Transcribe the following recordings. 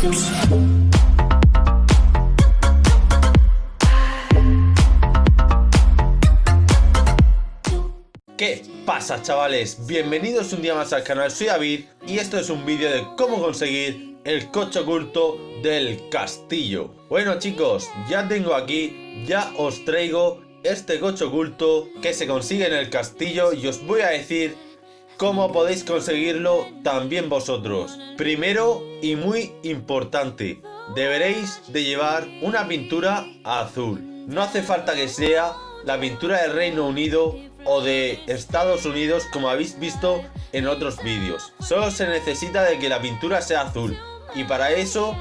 ¿Qué pasa chavales? Bienvenidos un día más al canal, soy David y esto es un vídeo de cómo conseguir el coche oculto del castillo Bueno chicos, ya tengo aquí, ya os traigo este coche oculto que se consigue en el castillo y os voy a decir cómo podéis conseguirlo también vosotros. Primero y muy importante, deberéis de llevar una pintura azul. No hace falta que sea la pintura del Reino Unido o de Estados Unidos como habéis visto en otros vídeos. Solo se necesita de que la pintura sea azul y para eso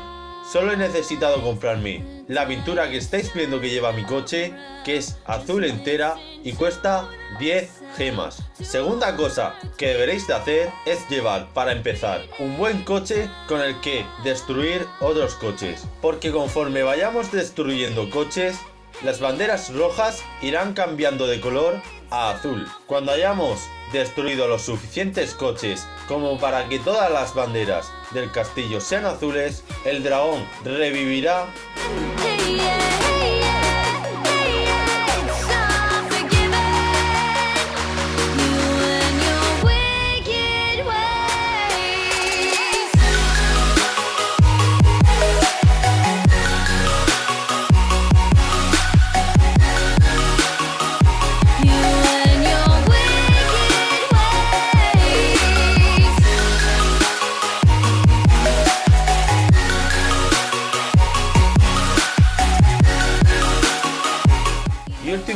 solo he necesitado comprarme la pintura que estáis viendo que lleva mi coche que es azul entera y cuesta 10 gemas. Segunda cosa que deberéis de hacer es llevar, para empezar, un buen coche con el que destruir otros coches. Porque conforme vayamos destruyendo coches, las banderas rojas irán cambiando de color a azul. Cuando hayamos destruido los suficientes coches como para que todas las banderas del castillo sean azules, el dragón revivirá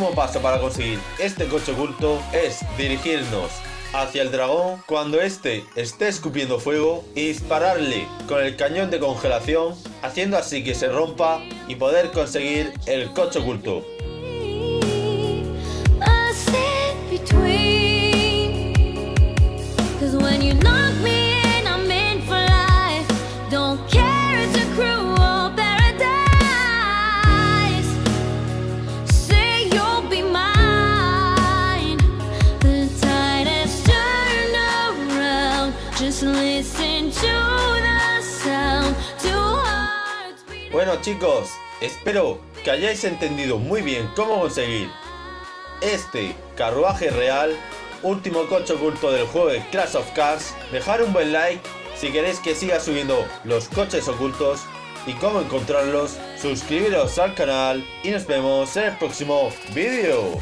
último paso para conseguir este coche oculto es dirigirnos hacia el dragón cuando éste esté escupiendo fuego y dispararle con el cañón de congelación haciendo así que se rompa y poder conseguir el coche oculto. Bueno chicos, espero que hayáis entendido muy bien cómo conseguir este carruaje real, último coche oculto del juego de Clash of Cars. Dejar un buen like si queréis que siga subiendo los coches ocultos y cómo encontrarlos. Suscribiros al canal y nos vemos en el próximo vídeo.